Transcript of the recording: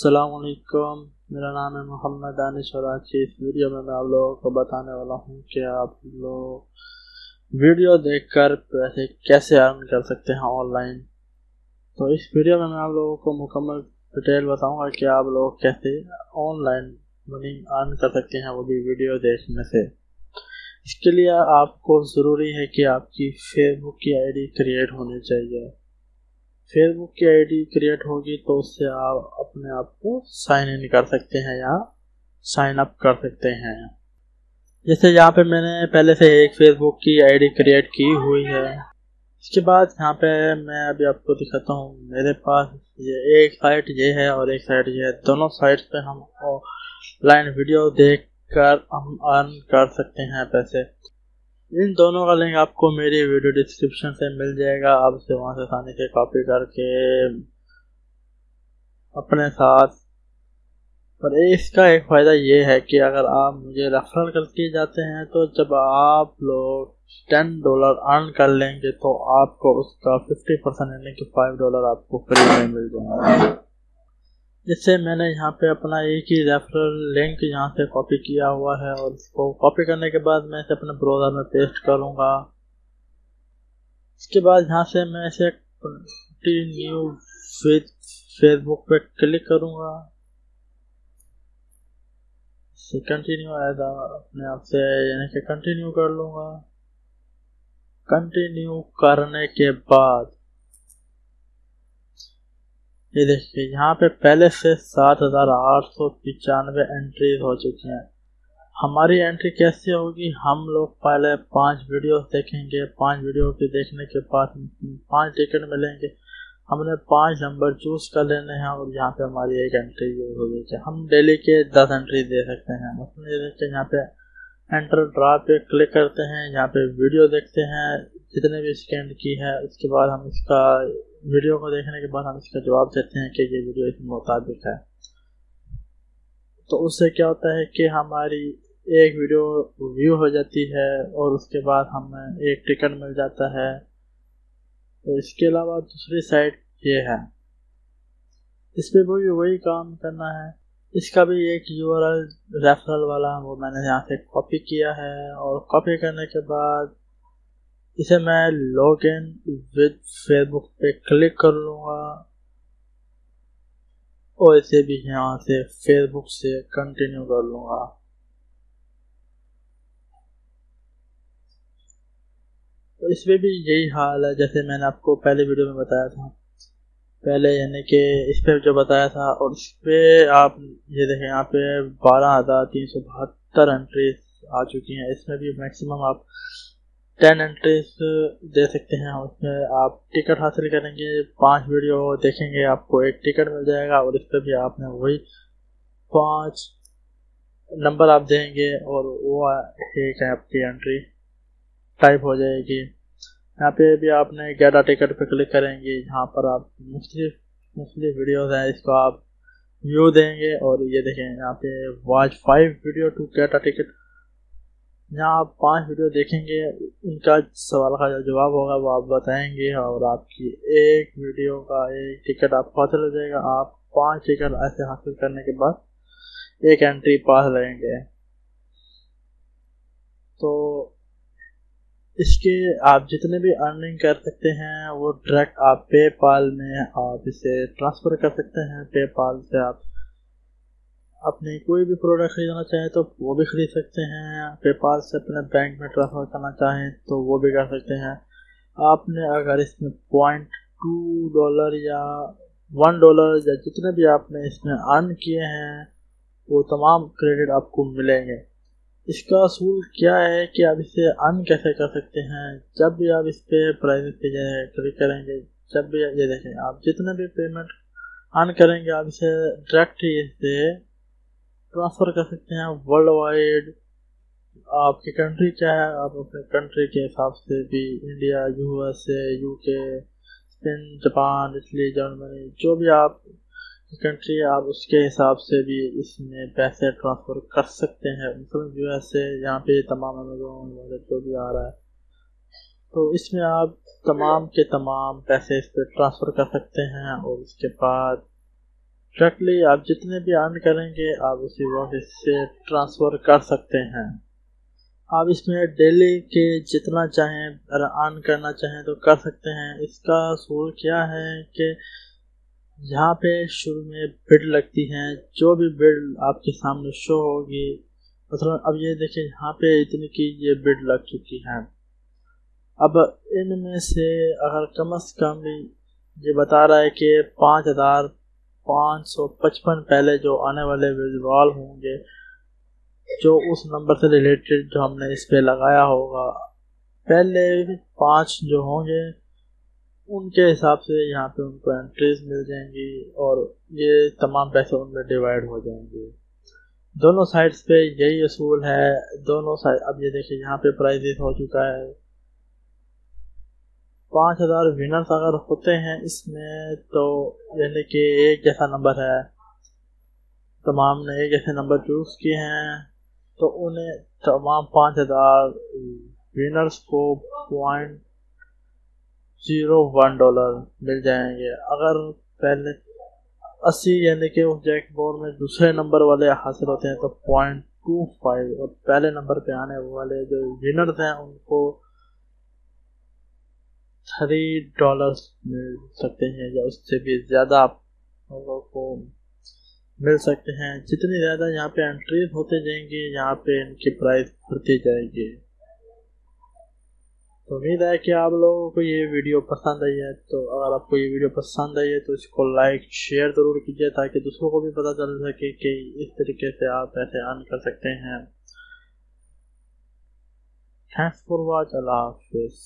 असलकुम मेरा नाम है मोहम्मद दानिश और आज की इस वीडियो में मैं आप लोगों को बताने वाला हूँ कि आप लोग वीडियो देखकर पैसे कैसे अर्न कर सकते हैं ऑनलाइन तो इस वीडियो में मैं आप लोगों को मुकम्मल डिटेल बताऊँगा कि आप लोग कैसे ऑनलाइन मनी अर्न कर सकते हैं वो भी वीडियो देखने से। इसके लिए आपको ज़रूरी है कि आपकी फेसबुक की आईडी क्रिएट होनी चाहिए। फेसबुक की आईडी क्रिएट होगी तो उससे आप अपने आप को साइन इन कर सकते हैं या साइन अप कर सकते हैं। जैसे यहाँ पे मैंने पहले से एक फेसबुक की आईडी क्रिएट की हुई है। इसके बाद यहाँ पे मैं अभी आपको दिखाता हूँ, मेरे पास ये एक साइट ये है और एक साइट ये है। दोनों साइट पे हम लाइन वीडियो देख कर हम अर्न कर सकते हैं पैसे। इन दोनों का लिंक आपको मेरी वीडियो डिस्क्रिप्शन से मिल जाएगा। आप उसे वहाँ से आसानी से कॉपी करके अपने साथ। पर इसका एक फ़ायदा ये है कि अगर आप मुझे रेफरल करके जाते हैं तो जब आप लोग टेन डॉलर अर्न कर लेंगे तो आपको उसका फिफ्टी परसेंट यानी कि फाइव डॉलर आपको फ्री में मिल जाएगा। जिससे मैंने यहाँ पे अपना एक ही रेफरल लिंक यहाँ से कॉपी किया हुआ है और इसको कॉपी करने के बाद मैं इसे अपने ब्राउज़र में पेस्ट करूँगा। इसके बाद यहाँ से मैं इसे कंटिन्यू विद फेसबुक पे क्लिक करूँगा। कंटिन्यू आएगा, अपने आप से यानी कि कंटिन्यू कर लूँगा। कंटिन्यू करने के बाद ये देखिए, यहाँ पे पहले से सात हज़ार आठ सौ पिचानवे एंट्रीज हो चुकी हैं। हमारी एंट्री कैसे होगी? हम लोग पहले पाँच वीडियो देखेंगे। पाँच वीडियो के देखने के बाद पाँच टिकट मिलेंगे। हमने पाँच नंबर चूज़ कर लेने हैं और यहाँ पे हमारी एक एंट्री यूज़ हो गई हम डेली के दस एंट्री दे सकते हैं। उसमें यहाँ पे एंटर ड्रा पे क्लिक करते हैं, यहाँ पे वीडियो देखते हैं। जितने भी स्कैंड की है, उसके बाद हम इसका वीडियो को देखने के बाद हम इसका जवाब देते हैं कि ये वीडियो इस मुताबिक है। तो उससे क्या होता है कि हमारी एक वीडियो व्यू हो जाती है और उसके बाद हमें एक टिकट मिल जाता है। तो इसके अलावा दूसरी साइड ये है। इस पर भी वही काम करना है। इसका भी एक यू रेफरल वाला वो मैंने यहाँ से कॉपी किया है और कॉपी करने के बाद इसे मैं लॉग इन विद फेसबुक पे क्लिक कर लूँगा। और इसे भी यहाँ से फेसबुक से कंटिन्यू कर लूँगा। तो इसमें भी यही हाल है, जैसे मैंने आपको पहले वीडियो में बताया था। पहले यानी कि इस पे जो बताया था, और इस पे आप ये देखें, यहाँ पे बारह हज़ार तीन सौ बहत्तर एंट्रीज आ चुकी हैं। इसमें भी मैक्सिमम आप टेन एंट्रीज दे सकते हैं। उसमें आप टिकट हासिल करेंगे, पाँच वीडियो देखेंगे, आपको एक टिकट मिल जाएगा और इस पर भी आपने वही पाँच नंबर आप देंगे और वो एक आपकी एंट्री टाइप हो जाएगी। यहाँ पे भी आपने ग्यारह टिकट पे क्लिक करेंगे। यहाँ पर आप मुख्तलिफ़ मुख्तलिफ़ वीडियोज़ हैं, इसको आप व्यू देंगे और ये देखें, यहाँ पे watch five video to get ticket यहाँ आप पाँच वीडियो देखेंगे, उनका सवाल का जो जवाब होगा, वो आप बताएँगे और आपकी एक वीडियो का एक टिकट आपको हासिल हो जाएगा। आप पाँच टिकट ऐसे हासिल करने के बाद एक एंट्री पास लगेंगे तो इसके आप जितने भी अर्निंग कर सकते हैं, वो डायरेक्ट आप पेपाल में आप इसे ट्रांसफ़र कर सकते हैं। पेपाल से आप अपने कोई भी प्रोडक्ट खरीदना चाहें तो वो भी खरीद सकते हैं पेपाल से अपने बैंक में ट्रांसफ़र करना चाहें तो वो भी कर सकते हैं। आपने अगर इसमें पॉइंट टू डॉलर या वन डॉलर या जितने भी आपने इसमें अर्न किए हैं, वो तमाम क्रेडिट आपको मिलेंगे। इसका असूल क्या है कि आप इसे अर्न कैसे कर सकते हैं? जब भी आप इस पर प्राइस पे क्लिक करेंगे, जब भी ये देखें, आप जितने भी पेमेंट अर्न करेंगे, आप इसे डायरेक्ट ही इसे ट्रांसफ़र कर सकते हैं वर्ल्ड वाइड आपकी कंट्री क्या है, आप अपने कंट्री के हिसाब से भी India USA UK Spain Japan Italy Germany जो भी आप कंट्री है, आप उसके हिसाब से भी इसमें पैसे ट्रांसफ़र कर सकते हैं। मतलब यूएसए यहाँ पे तमाम अमेजोन वगैरह जो भी आ रहा है। तो इसमें आप तमाम के तमाम पैसे इस पर ट्रांसफ़र कर सकते हैं और उसके बाद डायरेक्टली आप जितने भी अर्न करेंगे, आप उसी वॉलेट से ट्रांसफ़र कर सकते हैं। आप इसमें डेली के जितना चाहें अर्न करना चाहें तो कर सकते हैं। इसका सूल क्या है कि यहाँ पे शुरू में बिड लगती हैं। जो भी बिड आपके सामने शो होगी मतलब अब ये देखिए, यहाँ पे इतनी की ये बिड लग चुकी हैं। अब इनमें से अगर कम अज़ कम ये बता रहा है कि पाँच हज़ार पाँच सौ पचपन पहले जो आने वाले विड्रॉल होंगे, जो उस नंबर से रिलेटेड जो हमने इस पे लगाया होगा, पहले पाँच जो होंगे, उनके हिसाब से यहाँ पे उनको एंट्रीज मिल जाएँगी और ये तमाम पैसे उनमें डिवाइड हो जाएँगे। दोनों साइड्स पे यही असूल है, दोनों साइड अब ये देखिए, यहाँ पे प्राइजेस हो चुका है। पाँच हज़ार विनर्स अगर होते हैं इसमें तो यानी कि एक जैसा नंबर है। तमाम ने एक जैसे नंबर चूज़ किए हैं। तो उन्हें तमाम पाँच हज़ार विनर्स को पॉइंट ज़ीरो वन डॉलर मिल जाएँगे। अगर पहले अस्सी यानी कि उस जैक बोर्ड में दूसरे नंबर वाले हासिल होते हैं तो पॉइंट टू फाइव और पहले नंबर पे आने वाले जो विनर्स हैं उनको थ्री डॉलर्स मिल सकते हैं या उससे भी ज़्यादा आप लोगों को मिल सकते हैं। जितनी ज़्यादा यहाँ पे एंट्रीज होते जाएँगे, यहाँ पे इनकी प्राइस बढ़ती जाएगी। तो उम्मीद है कि आप लोगों को ये वीडियो पसंद आई है। तो अगर आपको ये वीडियो पसंद आई है तो इसको लाइक शेयर ज़रूर कीजिए ताकि दूसरों को भी पता चल सके कि इस तरीके से आप पैसे अर्न कर सकते हैं। थैंक्स फॉर वॉच अल्लाह हाफिज़